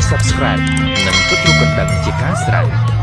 subscribe dan klik kendang jika serang.